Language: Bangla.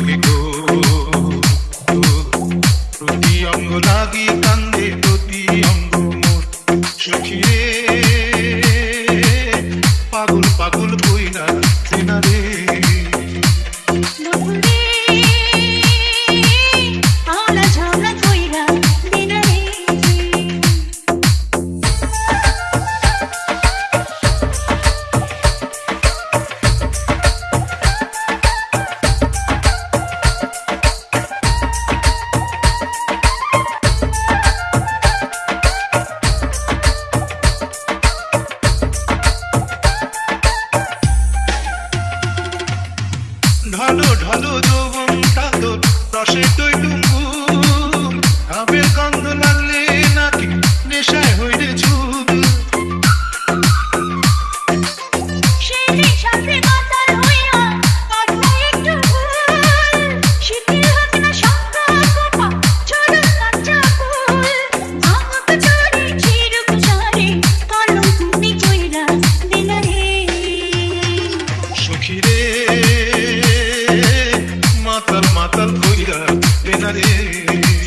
তোকে গো প্রতি অঙ্গ লাগি কান্দে প্রতি অঙ্গ মোর সখিরে ঢালো দো বম তা রসে তুই Sarhoyla ben arayayım